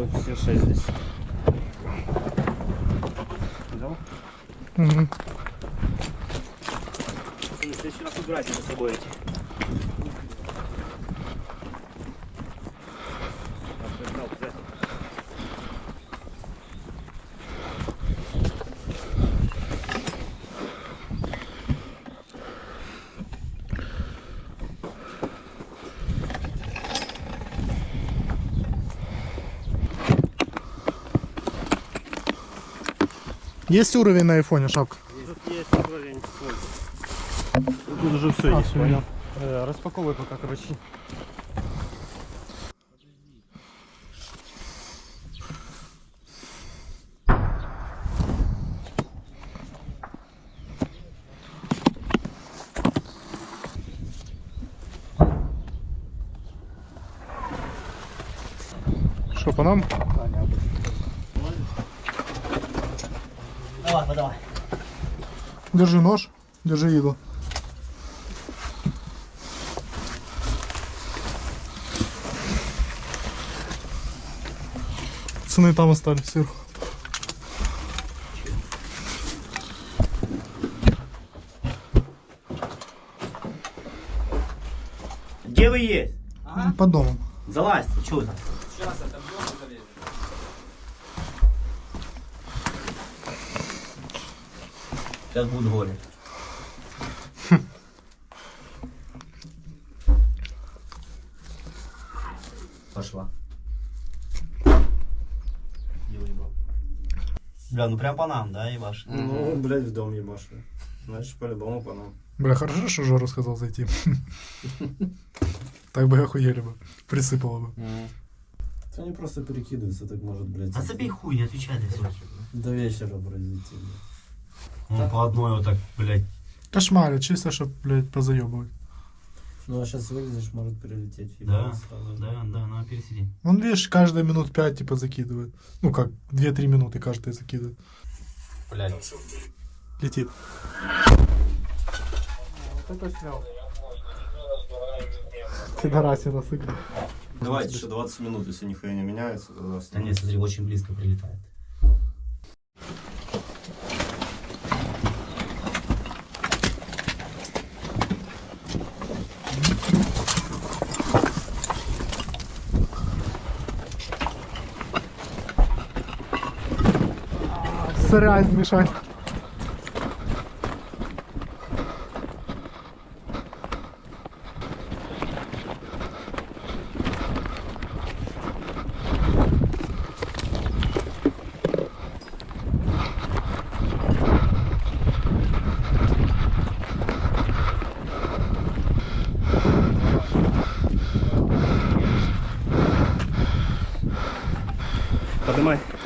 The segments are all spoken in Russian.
1,6 здесь. Взял? Угу. Пацаны, в следующий раз убирайте за собой эти. Так, взял, взял. Есть уровень на айфоне, шапка? Тут есть уровень свой. Тут уже все А, есть, понял? Э, распаковывай пока, короче. Что, по нам? Ну давай. Держи нож, держи еду. Пацаны там остались сверху. Где вы есть? Под домом. Залазьте, что вы там? Сейчас будет горе. Пошла. Бля, ну прям по нам, да, ебаш? Ну, блядь, в дом ебашу. Значит, по-любому по нам. Бля, хорошо, что Жора сказал зайти. Так бы охуели бы. Присыпало бы. Это они просто перекидываются, так может, блядь. А забей хуй, не отвечай на. До вечера, блядь, идти, блядь. Ну, по одной вот так, блядь. Кошмары, чисто, чтоб, блядь, позаебывать. Ну, а сейчас вылезешь, может перелететь. Да, сразу. да, да, ну пересиди. Он, видишь, каждые минут пять, типа, закидывает. Ну, как, 2-3 минуты каждая закидывает. Блядь. Летит. Вот это снял. Пидорасина сыграл. Давайте еще 20 минут, если нихуя не меняется, Да нет, смотри, очень близко прилетает. Сырять мешать. Поднимай.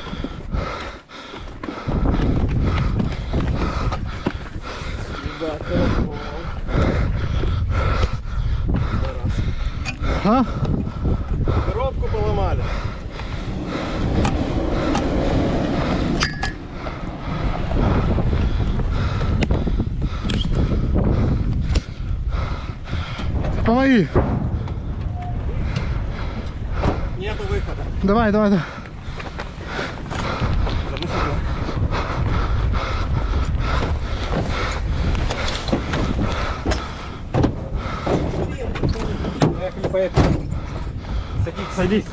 А? Коробку поломали. Помоги. Нету выхода. Давай, давай, давай. Поехали, поехали. Садись, садись.